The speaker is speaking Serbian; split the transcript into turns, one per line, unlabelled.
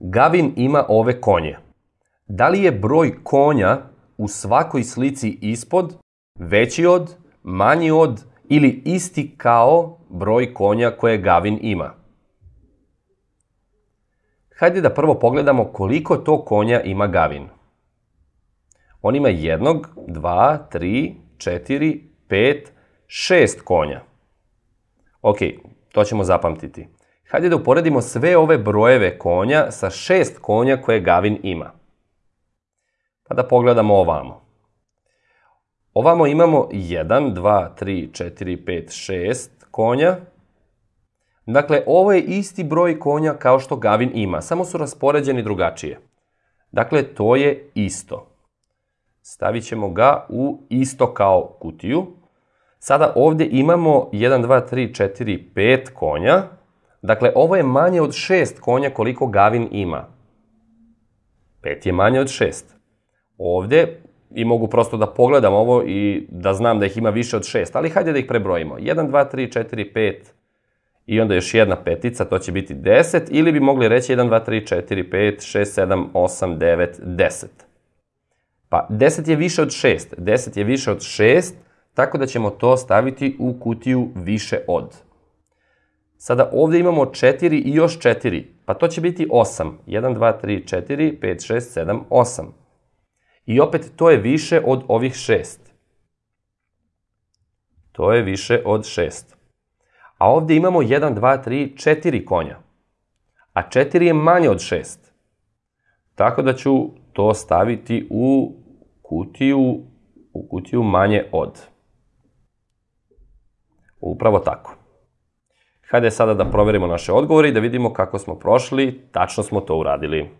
Gavin ima ove konje. Da li je broj konja u svakoj slici ispod veći od, manji od ili isti kao broj konja koje Gavin ima? Hajde da prvo pogledamo koliko to konja ima Gavin. On ima jednog, dva, tri, četiri, pet, šest konja. Ok, to ćemo zapamtiti. Hajde da uporedimo sve ove brojeve konja sa šest konja koje Gavin ima. Pa da pogledamo ovamo. Ovamo imamo 1, 2, 3, 4, 5, 6 konja. Dakle, ovo je isti broj konja kao što Gavin ima, samo su raspoređeni drugačije. Dakle, to je isto. Stavit ćemo ga u isto kao kutiju. Sada ovdje imamo 1, 2, 3, 4, 5 konja. Dakle, ovo je manje od 6 konja koliko Gavin ima. 5 je manje od 6. Ovdje, i mogu prosto da pogledam ovo i da znam da ih ima više od 6, ali hajde da ih prebrojimo. 1, 2, 3, 4, 5 i onda još jedna petica, to će biti 10, ili bi mogli reći 1, 2, 3, 4, 5, 6, 7, 8, 9, 10. Pa 10 je više od 6. 10 je više od 6, tako da ćemo to staviti u kutiju više od. Sada ovdje imamo 4 i još 4, pa to će biti 8. 1, 2, 3, 4, 5, 6, 7, 8. I opet to je više od ovih 6. To je više od 6. A ovdje imamo 1, 2, 3, 4 konja. A 4 je manje od 6. Tako da ću to staviti u kutiju, u kutiju manje od. Upravo tako. Hajde sada da proverimo naše odgovore i da vidimo kako smo prošli, tačno smo to uradili.